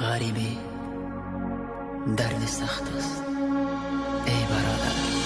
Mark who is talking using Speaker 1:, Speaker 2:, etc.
Speaker 1: غریبی درد سخت است ای برادر